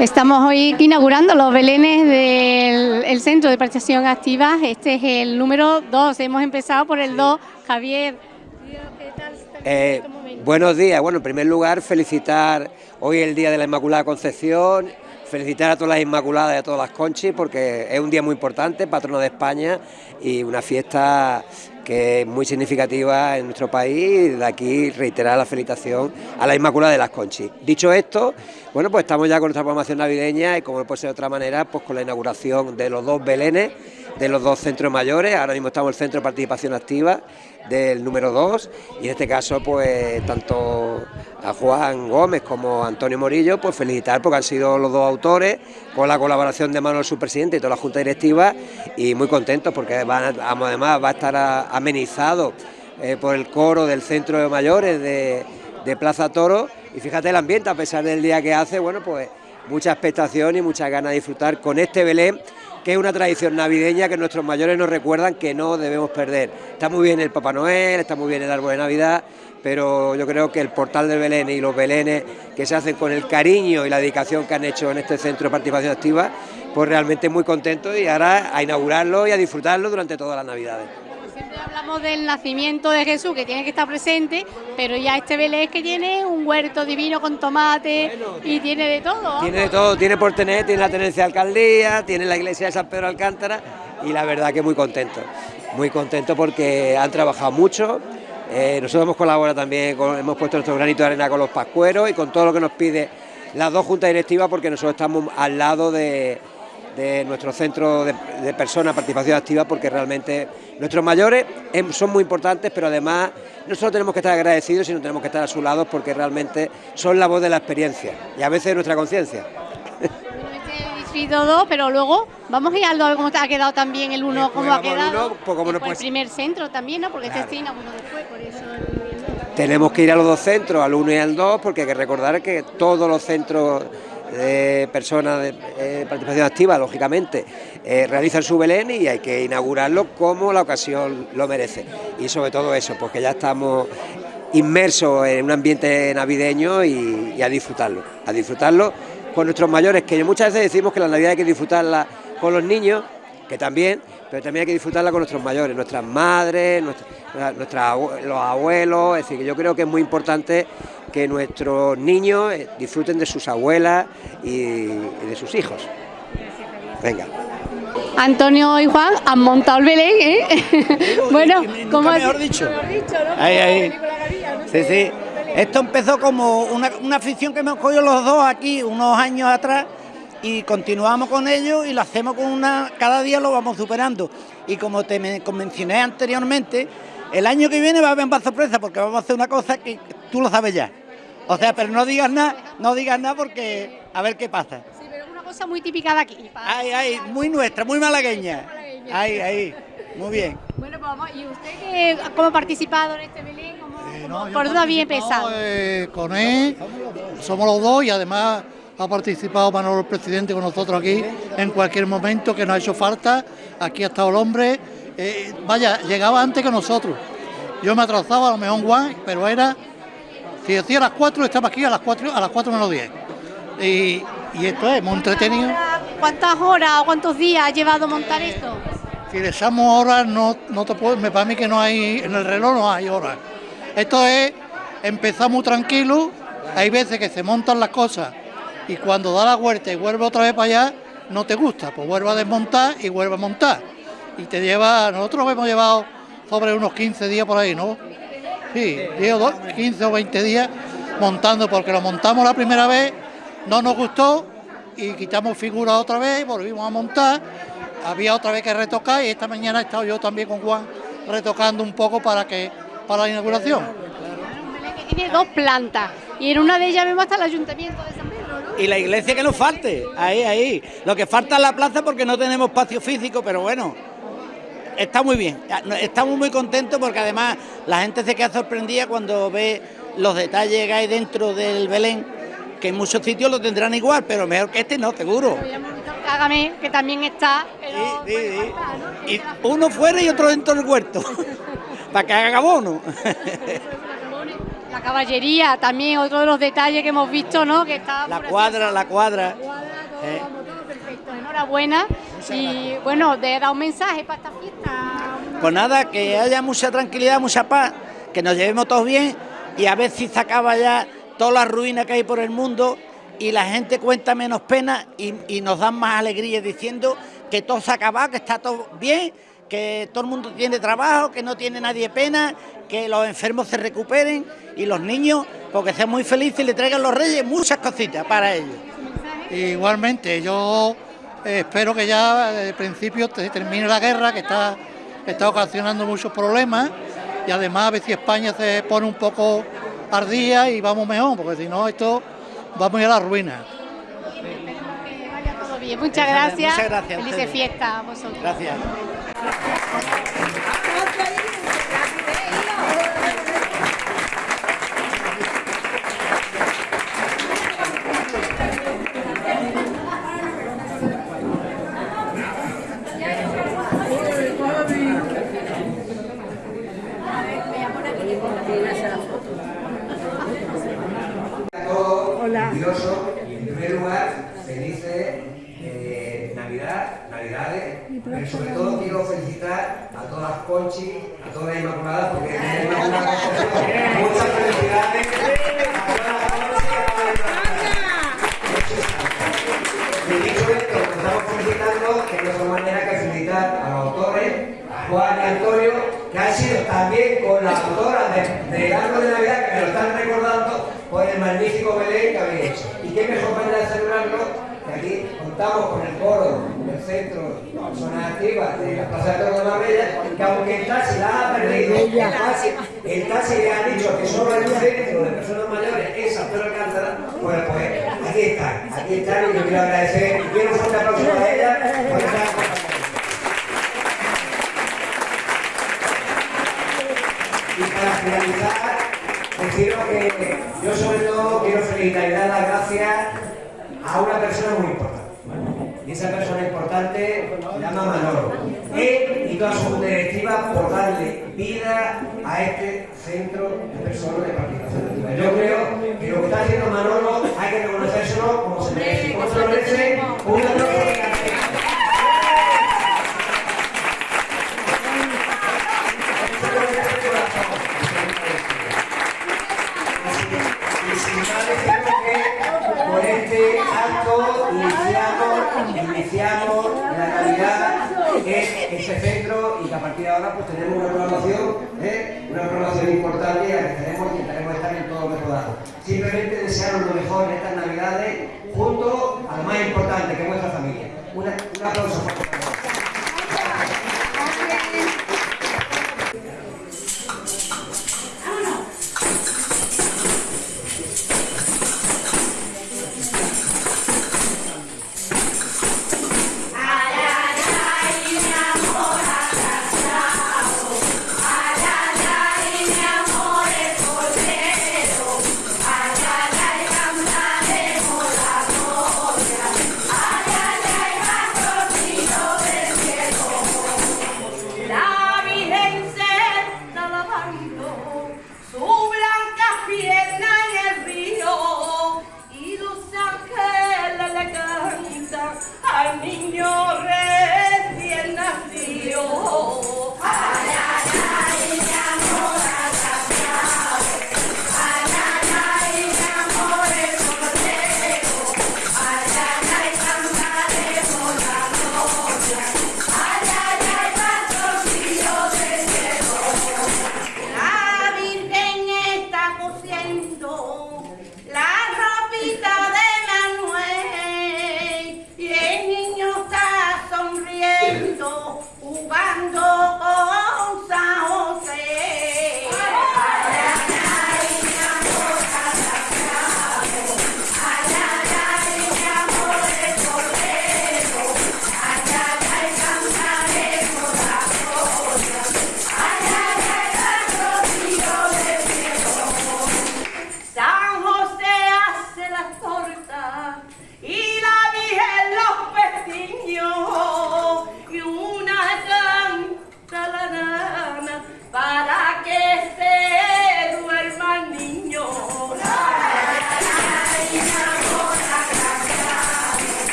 Estamos hoy inaugurando los belenes del el Centro de Participación Activa. Este es el número 2. Hemos empezado por el 2. Javier, ¿qué tal? Eh, buenos días. Bueno, en primer lugar, felicitar hoy el Día de la Inmaculada Concepción, felicitar a todas las Inmaculadas y a todas las Conchis, porque es un día muy importante, patrono de España, y una fiesta que es muy significativa en nuestro país, de aquí reiterar la felicitación a la Inmaculada de las Conchis. Dicho esto, bueno, pues estamos ya con nuestra programación navideña y como no puede ser de otra manera, pues con la inauguración de los dos belenes, de los dos centros mayores, ahora mismo estamos en el Centro de Participación Activa del número 2 y en este caso pues tanto a Juan Gómez como a Antonio Morillo pues felicitar porque han sido los dos autores con la colaboración de Manuel, su presidente y toda la Junta Directiva. Y muy contentos porque además va a estar amenizado eh, por el coro del Centro de Mayores de, de Plaza Toro. Y fíjate el ambiente a pesar del día que hace, bueno pues mucha expectación y muchas ganas de disfrutar con este Belén que es una tradición navideña que nuestros mayores nos recuerdan que no debemos perder. Está muy bien el Papá Noel, está muy bien el árbol de Navidad, pero yo creo que el portal del Belén y los Belenes que se hacen con el cariño y la dedicación que han hecho en este centro de participación activa, pues realmente muy contentos y ahora a inaugurarlo y a disfrutarlo durante todas las Navidades hablamos del nacimiento de Jesús, que tiene que estar presente, pero ya este Belén que tiene un huerto divino con tomate y tiene de todo. Tiene de todo, tiene por tener, tiene la tenencia de alcaldía, tiene la iglesia de San Pedro Alcántara y la verdad que muy contento, muy contento porque han trabajado mucho. Eh, nosotros hemos colaborado también, hemos puesto nuestro granito de arena con los pascueros y con todo lo que nos pide las dos juntas directivas porque nosotros estamos al lado de, de nuestro centro de, de personas, participación activa, porque realmente nuestros mayores em, son muy importantes, pero además no solo tenemos que estar agradecidos, sino tenemos que estar a su lado porque realmente son la voz de la experiencia y a veces de nuestra conciencia. pero luego vamos a ir a ver cómo ha quedado también el uno, cómo ha quedado. pues como no el primer centro también, ¿no? Porque este claro. este uno después, por eso. Tenemos que ir a los dos centros, al uno y al dos, porque hay que recordar que todos los centros de personas de eh, participación activa, lógicamente, eh, realizan su Belén y hay que inaugurarlo como la ocasión lo merece. Y sobre todo eso, porque ya estamos inmersos en un ambiente navideño y, a disfrutarlo, a disfrutarlo con nuestros mayores, que muchas veces decimos que la Navidad hay que disfrutarla con los niños, que también, pero también hay que disfrutarla con nuestros mayores, nuestras madres, nuestras, los abuelos, es decir, que yo creo que es muy importante que nuestros niños eh, disfruten de sus abuelas y, de sus hijos. Venga. Antonio y Juan han montado el Belén, ¿eh? bueno, como mejor dicho. Ahí, ahí. Sí, sí. Esto empezó como una, una afición que hemos cogido los dos aquí unos años atrás y continuamos con ello y lo hacemos con una, cada día lo vamos superando. Y como te mencioné anteriormente, el año que viene va a haber más sorpresa porque vamos a hacer una cosa que tú lo sabes ya. O sea, pero no digas nada, no digas nada porque a ver qué pasa. Sí, pero es una cosa muy típica de aquí. Ay, ay, muy nuestra, muy malagueña. Ay, ay, muy bien. Bueno, pues vamos, ¿y usted cómo ha participado en este Belén? Eh, ¿Por dónde había empezado? Eh, con él, somos los dos y además ha participado Manolo el presidente con nosotros aquí en cualquier momento que nos ha hecho falta. Aquí ha estado el hombre. Eh, vaya, llegaba antes que nosotros. Yo me atrasaba a lo mejor Juan, pero era si decía a las 4, estaba aquí a las 4, a las 4 menos 10. Y, y esto es muy entretenido. ¿Cuántas horas o cuántos días ha llevado montar esto? Si le echamos horas, no, no te puedo, me para mí que no hay, en el reloj no hay horas. Esto es, empezamos tranquilo, hay veces que se montan las cosas y cuando da la vuelta y vuelve otra vez para allá, no te gusta, pues vuelve a desmontar y vuelve a montar. Y te lleva, nosotros hemos llevado sobre unos 15 días por ahí, ¿no? Sí, 15 o 20 días montando, porque lo montamos la primera vez, no nos gustó y quitamos figura otra vez, volvimos a montar, había otra vez que retocar y esta mañana he estado yo también con Juan retocando un poco para que para la inauguración. Tiene dos plantas y en una de ellas vemos hasta el ayuntamiento de San Pedro, ¿no? Y la iglesia que nos falte, ahí, ahí. Lo que falta es la plaza porque no tenemos espacio físico, pero bueno, está muy bien. Estamos muy contentos porque además la gente se queda sorprendida cuando ve los detalles que hay dentro del Belén, que en muchos sitios lo tendrán igual, pero mejor que este no, seguro. Hágame, que también está. sí, sí, Y uno fuera y otro dentro del huerto, para que haga abono. La caballería, también otro de los detalles que hemos visto, ¿no? Que está la cuadra, la cuadra. ¿Eh? perfecto, enhorabuena. Y bueno, de dar un mensaje para esta fiesta. Pues nada, que haya mucha tranquilidad, mucha paz, que nos llevemos todos bien y a ver si se acaba ya toda la ruina que hay por el mundo y la gente cuenta menos pena y, nos dan más alegría diciendo que todo se ha acabado, que está todo bien, que todo el mundo tiene trabajo, que no tiene nadie pena, que los enfermos se recuperen y los niños, porque sean muy felices y le traigan los reyes muchas cositas para ellos. Igualmente, yo eh, espero que ya desde el principio termine la guerra, que está, está ocasionando muchos problemas, y además a ver si España se pone un poco ardía y vamos mejor, porque si no esto vamos a ir a la ruina. Muchas gracias. Muchas gracias. Felices fiestas a vosotros. Gracias. en primer lugar, felices eh, Navidad, Navidades, pero sobre todo quiero felicitar a todas las Conchis, a todas las Inmaculadas, porque tenemos una muchas felicidades a todas las Y dicho esto, estamos felicitando, que no somos manera que felicitar a los autores, a Juan y Antonio, que han sido también con las autoras de, de Árbol de Navidad, que me lo están recordando por el magnífico Belén que habéis hecho. Y qué mejor manera de celebrarlo que aquí contamos con el coro del centro de personas activas de la Plaza de Toros de Marbella, que aunque el taxi la ha perdido, el taxi, el taxi le ha dicho que solo hay un centro de personas mayores en San Pedro Alcántara, pues, pues aquí están, aquí están y yo quiero agradecer y quiero un fuerte aplauso a ella por estar Y para finalizar, deciros que yo sobre todo quiero felicitar y dar las gracias a una persona muy importante. Y esa persona llama Manolo. Él y toda su directiva por darle vida a este centro de personas de participación